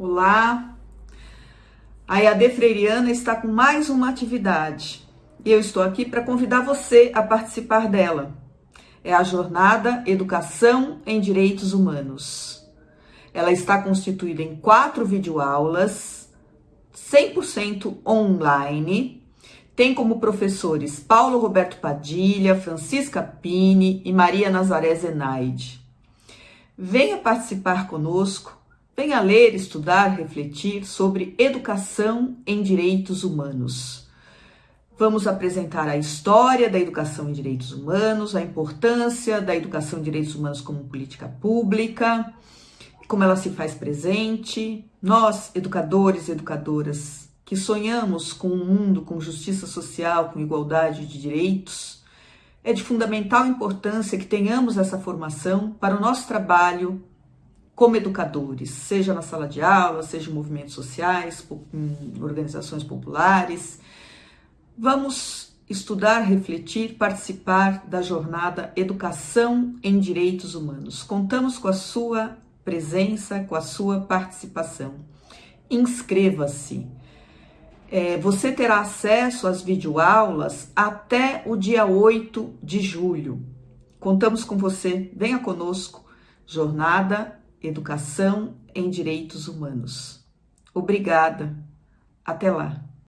Olá! A EAD Freiriana está com mais uma atividade e eu estou aqui para convidar você a participar dela. É a jornada Educação em Direitos Humanos. Ela está constituída em quatro videoaulas, 100% online. Tem como professores Paulo Roberto Padilha, Francisca Pini e Maria Nazaré Zenaide. Venha participar conosco Venha ler, estudar, refletir sobre educação em direitos humanos. Vamos apresentar a história da educação em direitos humanos, a importância da educação em direitos humanos como política pública, como ela se faz presente. Nós, educadores e educadoras, que sonhamos com um mundo com justiça social, com igualdade de direitos, é de fundamental importância que tenhamos essa formação para o nosso trabalho como educadores, seja na sala de aula, seja em movimentos sociais, em organizações populares. Vamos estudar, refletir, participar da jornada Educação em Direitos Humanos. Contamos com a sua presença, com a sua participação. Inscreva-se. É, você terá acesso às videoaulas até o dia 8 de julho. Contamos com você, venha conosco. Jornada Educação em Direitos Humanos. Obrigada. Até lá.